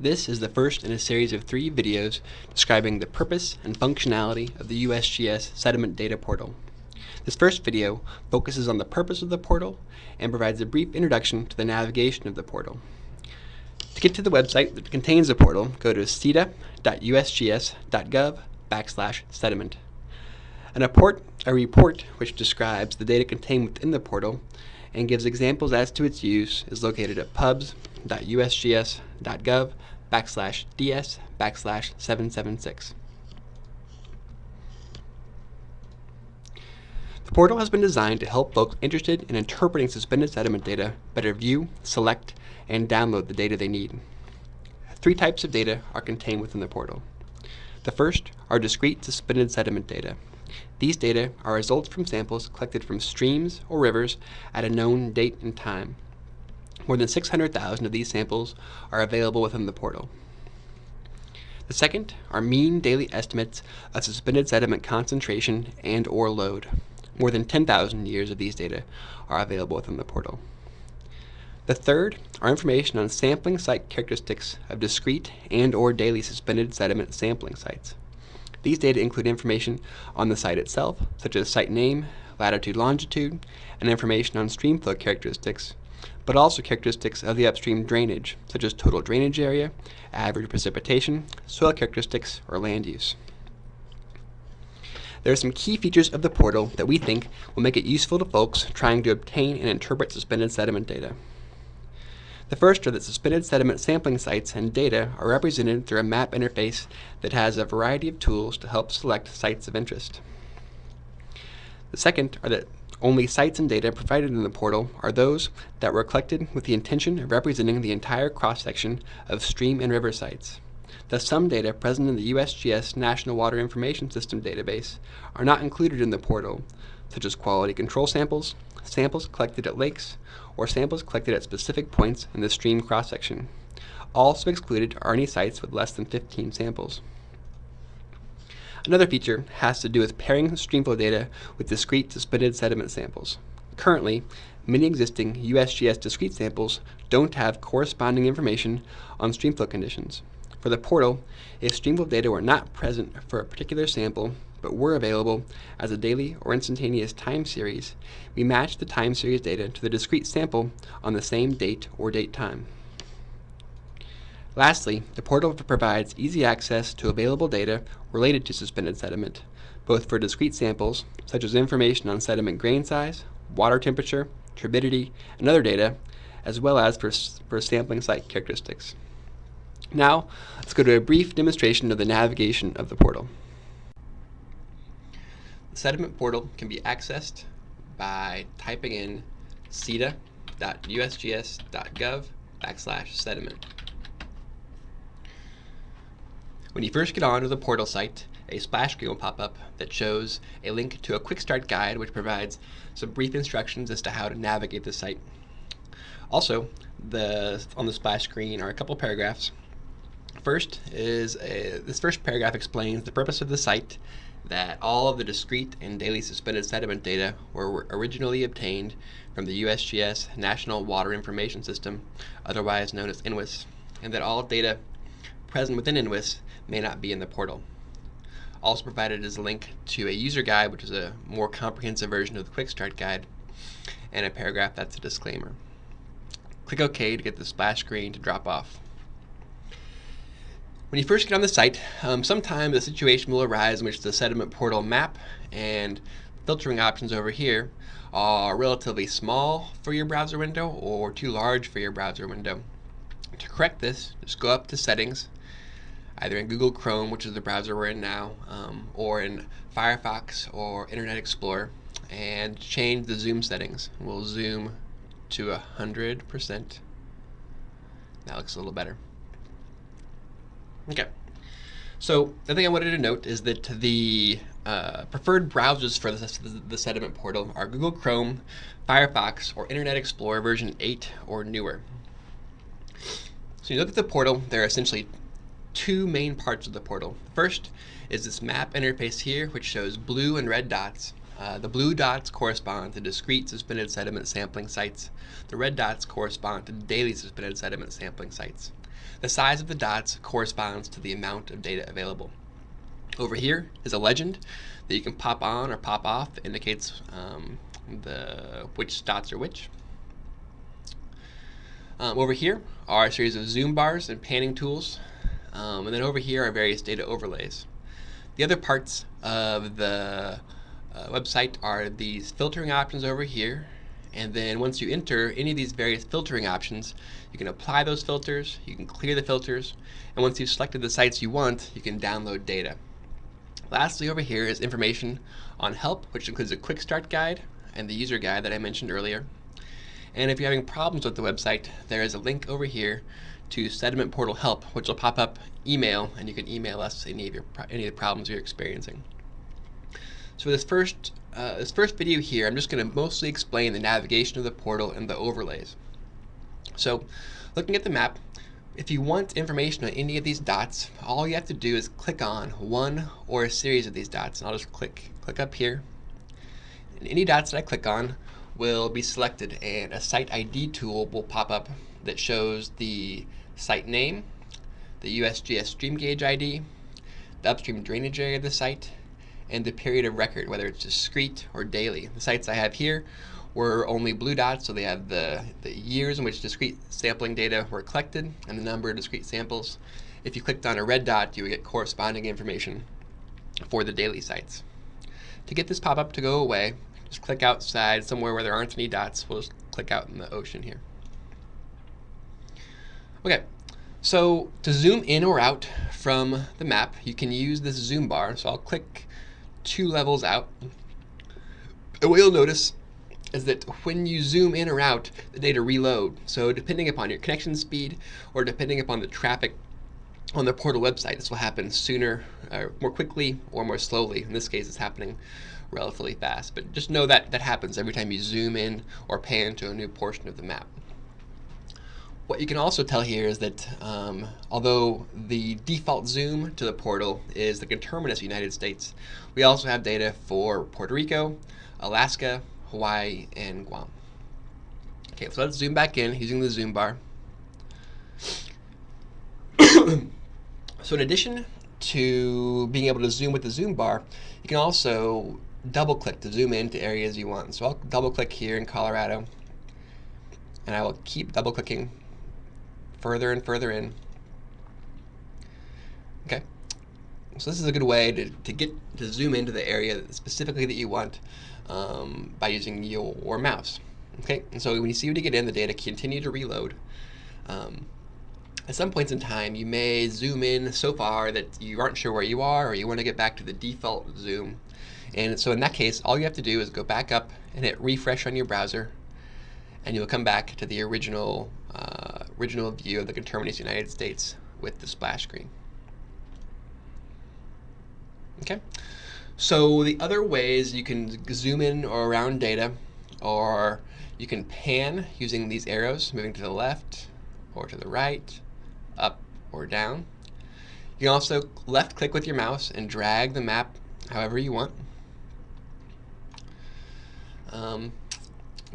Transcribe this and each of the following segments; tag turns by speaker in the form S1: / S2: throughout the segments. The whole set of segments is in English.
S1: This is the first in a series of three videos describing the purpose and functionality of the USGS Sediment Data Portal. This first video focuses on the purpose of the portal and provides a brief introduction to the navigation of the portal. To get to the website that contains the portal, go to cida.usgs.gov backslash sediment. An report, a report which describes the data contained within the portal and gives examples as to its use is located at pubs.usgs.gov backslash ds backslash 776. The portal has been designed to help folks interested in interpreting suspended sediment data better view, select, and download the data they need. Three types of data are contained within the portal. The first are discrete suspended sediment data. These data are results from samples collected from streams or rivers at a known date and time. More than 600,000 of these samples are available within the portal. The second are mean daily estimates of suspended sediment concentration and or load. More than 10,000 years of these data are available within the portal. The third are information on sampling site characteristics of discrete and or daily suspended sediment sampling sites. These data include information on the site itself, such as site name, latitude, longitude, and information on streamflow characteristics, but also characteristics of the upstream drainage, such as total drainage area, average precipitation, soil characteristics, or land use. There are some key features of the portal that we think will make it useful to folks trying to obtain and interpret suspended sediment data. The first are that suspended sediment sampling sites and data are represented through a map interface that has a variety of tools to help select sites of interest. The second are that only sites and data provided in the portal are those that were collected with the intention of representing the entire cross-section of stream and river sites. Thus, some data present in the USGS National Water Information System database are not included in the portal, such as quality control samples, samples collected at lakes, or samples collected at specific points in the stream cross-section. Also excluded are any sites with less than 15 samples. Another feature has to do with pairing streamflow data with discrete suspended sediment samples. Currently, many existing USGS discrete samples don't have corresponding information on streamflow conditions. For the portal, if streamflow data were not present for a particular sample, but were available as a daily or instantaneous time series, we match the time series data to the discrete sample on the same date or date time. Lastly, the portal provides easy access to available data related to suspended sediment, both for discrete samples, such as information on sediment grain size, water temperature, turbidity, and other data, as well as for, for sampling site characteristics. Now, let's go to a brief demonstration of the navigation of the portal. The sediment portal can be accessed by typing in cida.usgs.gov backslash sediment. When you first get onto the portal site, a splash screen will pop up that shows a link to a quick start guide which provides some brief instructions as to how to navigate the site. Also, the, on the splash screen are a couple paragraphs. First is a, this first paragraph explains the purpose of the site that all of the discrete and daily suspended sediment data were originally obtained from the USGS National Water Information System, otherwise known as NWIS, and that all data present within NWIS may not be in the portal. Also provided is a link to a user guide, which is a more comprehensive version of the Quick Start Guide, and a paragraph that's a disclaimer. Click OK to get the splash screen to drop off. When you first get on the site, um, sometimes a situation will arise in which the sediment portal map and filtering options over here are relatively small for your browser window or too large for your browser window. To correct this, just go up to settings, either in Google Chrome, which is the browser we're in now, um, or in Firefox or Internet Explorer, and change the zoom settings. We'll zoom to 100%. That looks a little better. Okay. So the thing I wanted to note is that the uh, preferred browsers for the, the, sediment portal are Google Chrome, Firefox, or Internet Explorer version 8 or newer. So you look at the portal, there are essentially two main parts of the portal. First is this map interface here, which shows blue and red dots. Uh, the blue dots correspond to discrete suspended sediment sampling sites. The red dots correspond to daily suspended sediment sampling sites. the size of the dots corresponds to the amount of data available. Over here is a legend that you can pop on or pop off that indicates um, the which dots are which. Um, over here are a series of zoom bars and panning tools. Um, and then over here are various data overlays. The other parts of the uh, website are these filtering options over here. And then once you enter any of these various filtering options, you can apply those filters, you can clear the filters, and once you've selected the sites you want, you can download data. Lastly over here is information on help, which includes a quick start guide and the user guide that I mentioned earlier. And if you're having problems with the website, there is a link over here to Sediment Portal Help, which will pop up email, and you can email us any of your any of the problems you're experiencing. So for this first uh, this first video here, I'm just going to mostly explain the navigation of the portal and the overlays. So, looking at the map, if you want information on any of these dots, all you have to do is click on one or a series of these dots, and I'll just click click up here. And any dots that I click on will be selected and a site ID tool will pop up that shows the site name, the USGS stream gauge ID, the upstream drainage area of the site, and the period of record, whether it's discrete or daily. The sites I have here were only blue dots, so they have the, the years in which discrete sampling data were collected and the number of discrete samples. If you clicked on a red dot, you would get corresponding information for the daily sites. To get this pop-up to go away, just click outside somewhere where there aren't any dots. We'll just click out in the ocean here. Okay, so to zoom in or out from the map, you can use this zoom bar. So I'll click two levels out. And what you'll notice is that when you zoom in or out, the data reload. So depending upon your connection speed or depending upon the traffic on the portal website, this will happen sooner, uh, more quickly, or more slowly. In this case, it's happening relatively fast. But just know that that happens every time you zoom in or pan to a new portion of the map. What you can also tell here is that um, although the default zoom to the portal is the conterminous United States, we also have data for Puerto Rico, Alaska, Hawaii, and Guam. Okay, so let's zoom back in using the zoom bar. so in addition to being able to zoom with the zoom bar, you can also double click to zoom into areas you want. So I'll double click here in Colorado and I will keep double clicking further and further in. Okay, so this is a good way to, to get to zoom into the area specifically that you want um, by using your mouse. Okay, and so when you see you get in, the data continue to reload. Um, at some points in time, you may zoom in so far that you aren't sure where you are or you want to get back to the default zoom. And so in that case, all you have to do is go back up and hit refresh on your browser and you'll come back to the original uh, original view of the conterminous United States with the splash screen. Okay, so the other ways you can zoom in or around data, or you can pan using these arrows, moving to the left or to the right, up or down. You can also left click with your mouse and drag the map however you want. Um,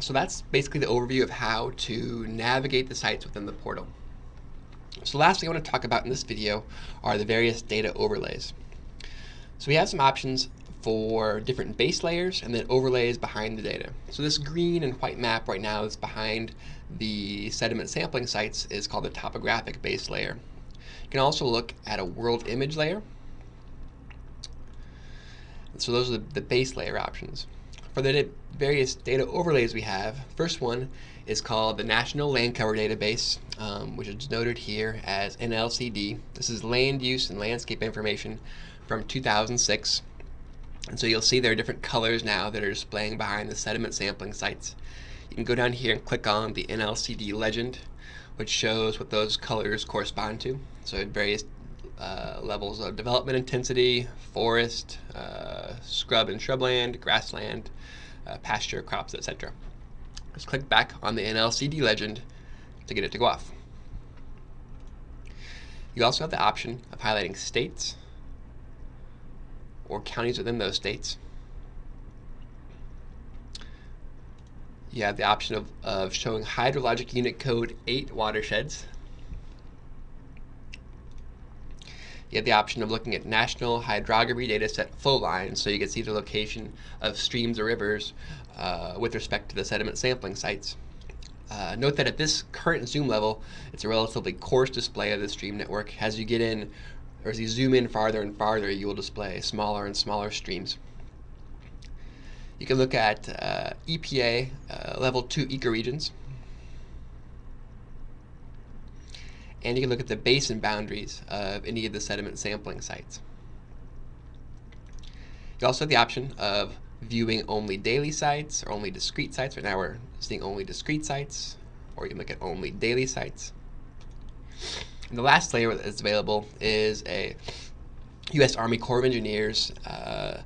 S1: so that's basically the overview of how to navigate the sites within the portal. So last thing I want to talk about in this video are the various data overlays. So we have some options for different base layers and then overlays behind the data. So this green and white map right now is behind the sediment sampling sites is called the topographic base layer. You can also look at a world image layer. So those are the, the base layer options. For the various data overlays we have, first one is called the National Land Cover Database, um, which is noted here as NLCD. This is land use and landscape information from 2006. And so you'll see there are different colors now that are displaying behind the sediment sampling sites. You can go down here and click on the NLCD legend, which shows what those colors correspond to. So various uh, levels of development intensity, forest, uh, scrub and shrubland, grassland, uh, pasture, crops, etc. Just click back on the NLCD legend to get it to go off. You also have the option of highlighting states or counties within those states. You have the option of, of showing hydrologic unit code 8 watersheds. You have the option of looking at national hydrography data set flow lines, so you can see the location of streams or rivers uh, with respect to the sediment sampling sites. Uh, note that at this current zoom level, it's a relatively coarse display of the stream network. As you get in, or as you zoom in farther and farther, you will display smaller and smaller streams. You can look at uh, EPA uh, level 2 ecoregions. And you can look at the basin boundaries of any of the sediment sampling sites. You also have the option of viewing only daily sites or only discrete sites. Right now we're seeing only discrete sites, or you can look at only daily sites. And the last layer that's available is a U.S. Army Corps of Engineers uh,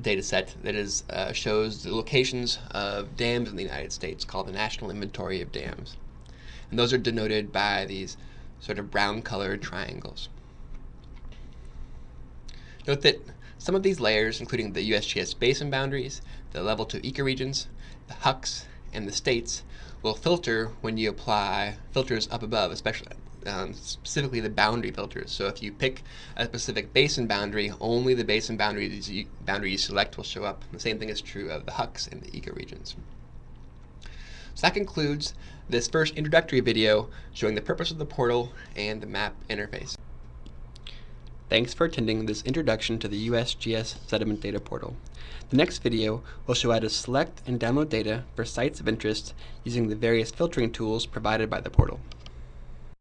S1: data set that is, uh, shows the locations of dams in the United States called the National Inventory of Dams. And those are denoted by these sort of brown colored triangles. Note that some of these layers, including the USGS basin boundaries, the level 2 ecoregions, the HUCs, and the states, will filter when you apply filters up above, especially um, specifically the boundary filters. So if you pick a specific basin boundary, only the basin boundaries you, boundary you select will show up. The same thing is true of the HUCs and the ecoregions. So that concludes this first introductory video showing the purpose of the portal and the map interface. Thanks for attending this introduction to the USGS Sediment Data Portal. The next video will show how to select and download data for sites of interest using the various filtering tools provided by the portal.